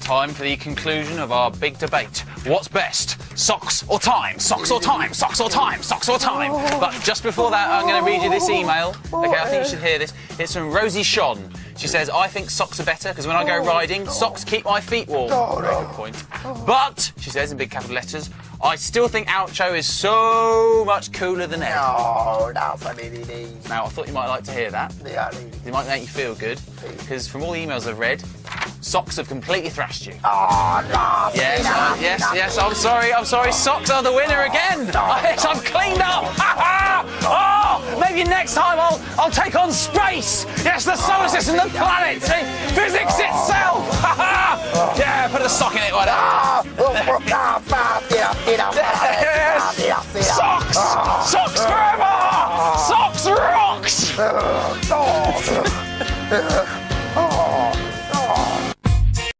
time for the conclusion of our big debate. What's best, socks or time? Socks or time? Socks or time? Socks or time? But just before that, I'm going to read you this email. Okay, I think you should hear this. It's from Rosie Shon. She says, I think socks are better because when I go riding, socks keep my feet warm. Very good point. But, she says in big capital letters, I still think Oucho is so much cooler than Ed. No, no, funny. Now, I thought you might like to hear that. Yeah, It might make you feel good because from all the emails I've read, socks have completely thrashed you. Oh, no. Yes, uh, yes, yes. I'm sorry. I'm sorry. Socks are the winner again. Yes, I'm cleaned up. oh, maybe next time I'll I'll take on space. Yes, the solar system, the planet, see? physics itself. yeah, put a sock in it. Why not? Yes. Socks, socks forever. Socks rocks.